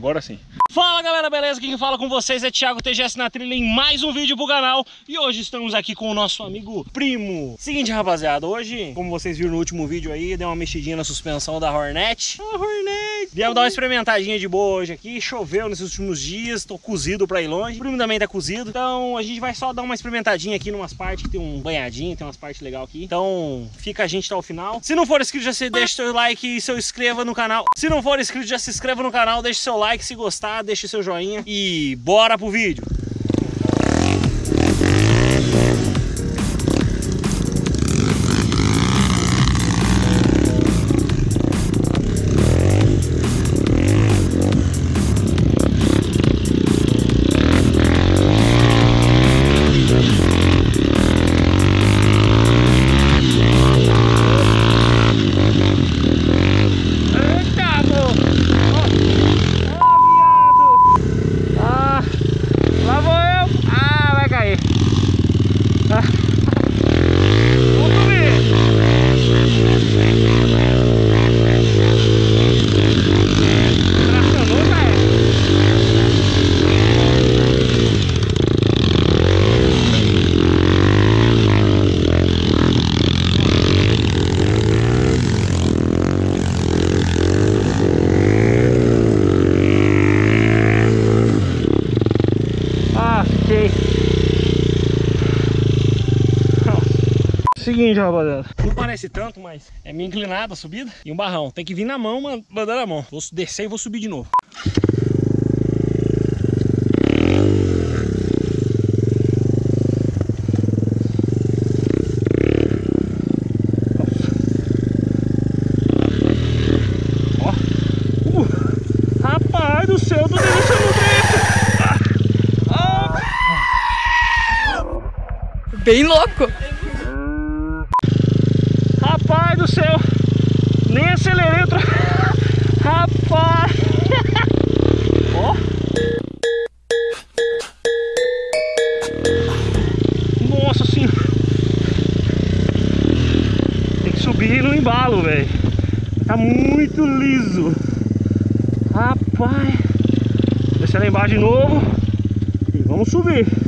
Agora sim. Fala galera, beleza? Quem fala com vocês é Thiago TGS na trilha em mais um vídeo pro canal E hoje estamos aqui com o nosso amigo Primo Seguinte rapaziada, hoje, como vocês viram no último vídeo aí Deu uma mexidinha na suspensão da Hornet A Hornet Viemos dar uma experimentadinha de boa hoje aqui. Choveu nesses últimos dias, tô cozido pra ir longe. O Primo também tá cozido. Então a gente vai só dar uma experimentadinha aqui numas partes que tem um banhadinho Tem umas partes legais aqui. Então fica a gente até o final. Se não for inscrito já se deixa seu like e se inscreva no canal. Se não for inscrito já se inscreva no canal, deixa seu like. Se gostar, deixe seu joinha. E bora pro vídeo. Seguinte, rapaziada. Não parece tanto, mas é meio inclinada a subida. E um barrão. Tem que vir na mão, mandando a mão. Vou descer e vou subir de novo. bem louco. Rapaz do céu, nem acelerei. Tra... Rapaz. Ó. Nossa senhora. Tem que subir no embalo, velho. Tá muito liso. Rapaz. Descer lá embaixo de novo. E vamos subir.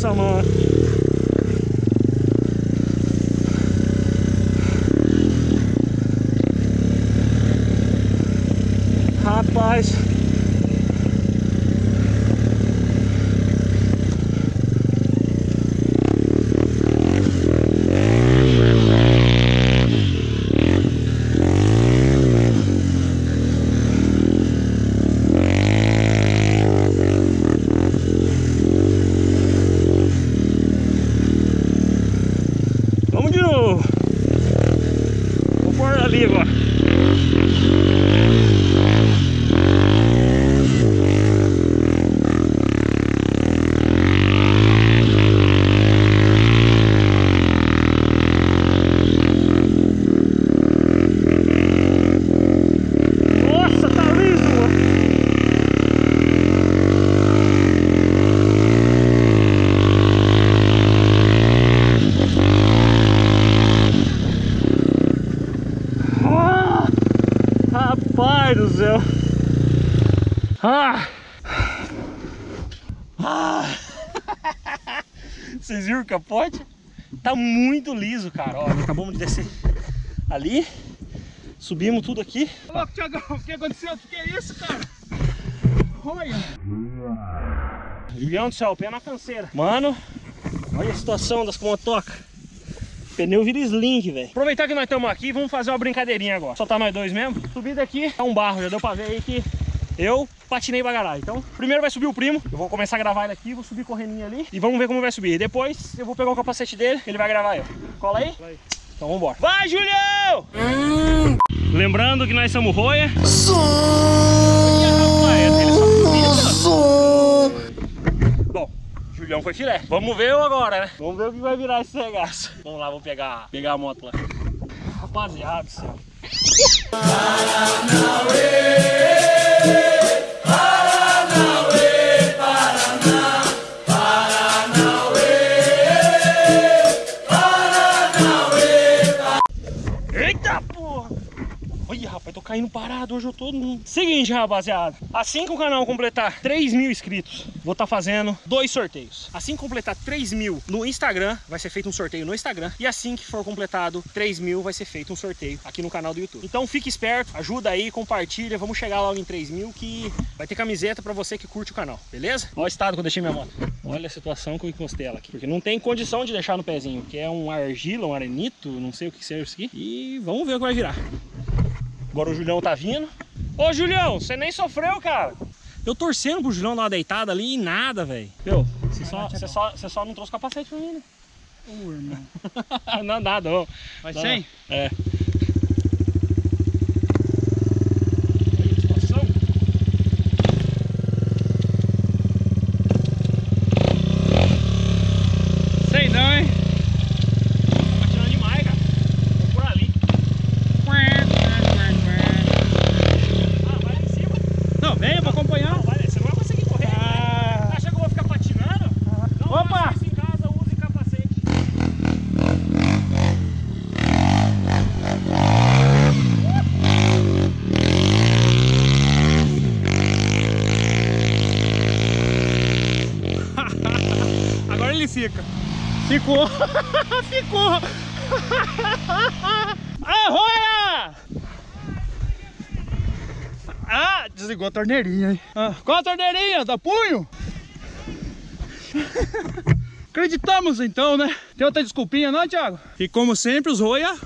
summer. Ah! Ah! Vocês viram o capote? Tá muito liso, cara. Ó, acabamos de descer ali. Subimos tudo aqui. Ô, louco, Thiagão, o que aconteceu? O que é isso, cara? Olha! Julião do céu, pé na canseira. Mano, olha a situação das motocas. Pneu vira slink, velho. Aproveitar que nós estamos aqui, vamos fazer uma brincadeirinha agora. Só tá nós dois mesmo. Subida aqui, é um barro, já deu pra ver aí que eu patinei pra. Então, primeiro vai subir o primo. Eu vou começar a gravar ele aqui, vou subir correndo ali e vamos ver como vai subir. Depois eu vou pegar o capacete dele, ele vai gravar eu. Cola aí? Vai. Então vambora. Vai, Julião! Hum. Lembrando que nós somos roia. Bom, Julião foi filé. Vamos ver eu agora, né? Vamos ver o que vai virar esse regaço. Vamos lá, vou pegar, pegar a moto lá. Rapaziada do céu. Eita caindo parado hoje eu tô... Seguinte, rapaziada. Assim que o canal completar 3 mil inscritos, vou estar tá fazendo dois sorteios. Assim que completar 3 mil no Instagram, vai ser feito um sorteio no Instagram. E assim que for completado 3 mil, vai ser feito um sorteio aqui no canal do YouTube. Então fique esperto, ajuda aí, compartilha. Vamos chegar logo em 3 mil que vai ter camiseta pra você que curte o canal, beleza? Olha o estado que eu deixei minha moto. Olha a situação que eu encostei ela aqui. Porque não tem condição de deixar no pezinho, que é um argila, um arenito, não sei o que seja isso aqui. E vamos ver o que vai virar. Agora o Julião tá vindo. Ô, Julião, você nem sofreu, cara. Eu torcendo pro Julião dar uma deitada ali e nada, velho. Meu, você só, você, só, você só não trouxe capacete pra mim, né? Ô, irmão. não, nada, Não, sem? É. Fica. Ficou. Ficou. Arroia! Ah, desligou a torneirinha, hein? Ah, qual a torneirinha? Da punho? Acreditamos então, né? Tem outra desculpinha não, Thiago? E como sempre, os roia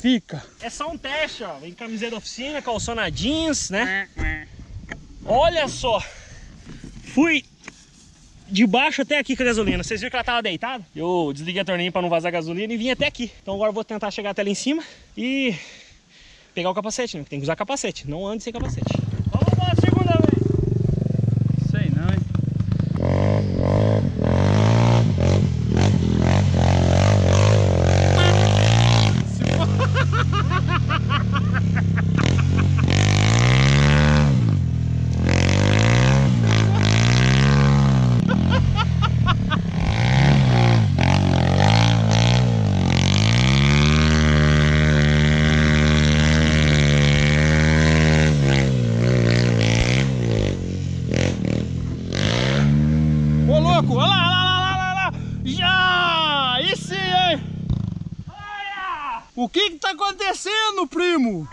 fica. É só um teste, ó. Vem camiseta da oficina, calçona jeans, né? Olha só. Fui de baixo até aqui com a gasolina. Vocês viram que ela tava deitada? Eu desliguei a torneira para não vazar gasolina e vim até aqui. Então agora eu vou tentar chegar até lá em cima e pegar o capacete, né? Tem que usar capacete, não ande sem capacete. Vamos lá, acontecendo, primo?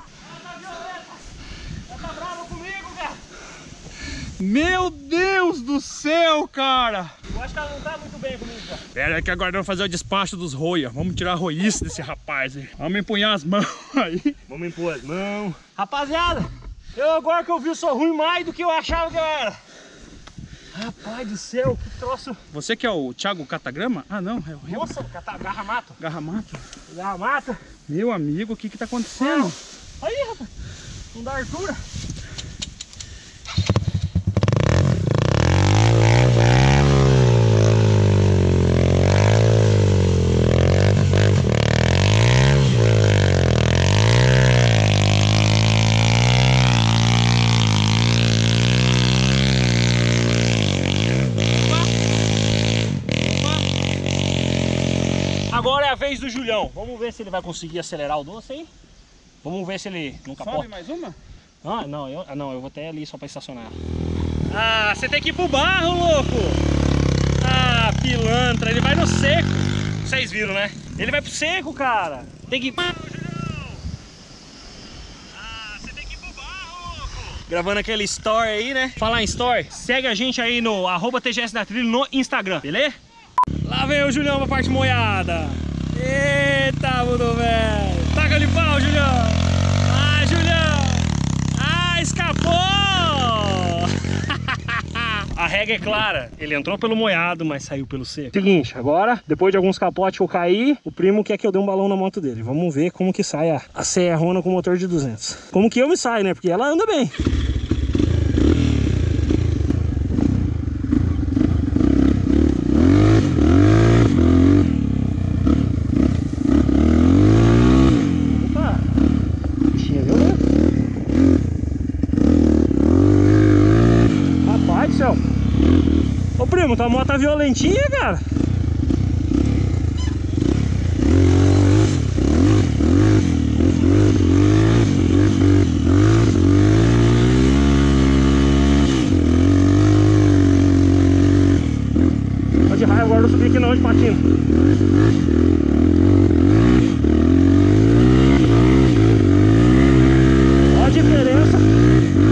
Tá brava comigo, cara. Meu Deus do céu, cara! Eu acho que ela não tá muito bem comigo, cara. Pera aí que agora vamos fazer o despacho dos roia. Vamos tirar a roice desse rapaz aí. Vamos empunhar as mãos aí. Vamos impor as mãos. Rapaziada, eu agora que eu vi, eu sou ruim mais do que eu achava que eu era. Rapaz do céu, que troço. Você que é o Thiago Catagrama? Ah, não, é o Rio Nossa, cata- garra mato. Garramato. Garra mata. Meu amigo, o que que tá acontecendo? Aí, rapaz. Não dá altura. Vez do Julião. Vamos ver se ele vai conseguir acelerar o doce aí. Vamos ver se ele não capota. Sobe mais uma? Ah, não, eu, ah, não, eu vou até ali só pra estacionar. Ah, você tem que ir pro barro, louco! Ah, pilantra, ele vai no seco. Vocês viram, né? Ele vai pro seco, cara. Tem que. Ah, você tem que ir pro barro, louco! Gravando aquele story aí, né? Falar em story, segue a gente aí no arroba TGS da Trilha no Instagram, beleza? Lá vem o Julião pra parte moiada. Eita, mundo velho. Taca de pau, Julião. Ah, Julião. Ah, escapou. A regra é clara, ele entrou pelo moiado, mas saiu pelo seco. Seguinte, agora, depois de alguns capotes que eu caí, o primo quer que eu dê um balão na moto dele. Vamos ver como que sai a, a Serrona com motor de 200. Como que eu me saio, né? Porque ela anda bem. Opa! Bichinha violenta. Rapaz do céu. Ô primo, tua moto tá violentinha, cara. Tô de raiva agora, não subi aqui não de patino. Olha a diferença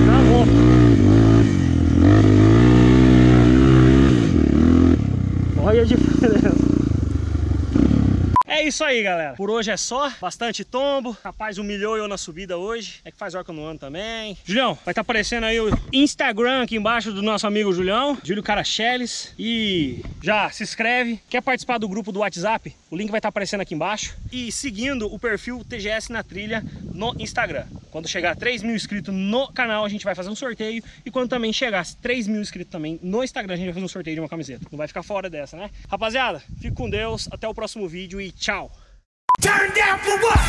na moto. Olha a diferença. É isso aí, galera. Por hoje é só. Bastante tombo. Rapaz, humilhou eu na subida hoje. É que faz hora que eu não ando também. Julião, vai estar aparecendo aí o Instagram aqui embaixo do nosso amigo Julião. Júlio Caracheles. E já se inscreve. Quer participar do grupo do WhatsApp? O link vai estar aparecendo aqui embaixo. E seguindo o perfil TGS na trilha no Instagram. Quando chegar a 3 mil inscritos no canal, a gente vai fazer um sorteio. E quando também chegar a 3 mil inscritos também no Instagram, a gente vai fazer um sorteio de uma camiseta. Não vai ficar fora dessa, né? Rapaziada, fique com Deus. Até o próximo vídeo e tchau. Turn down for what?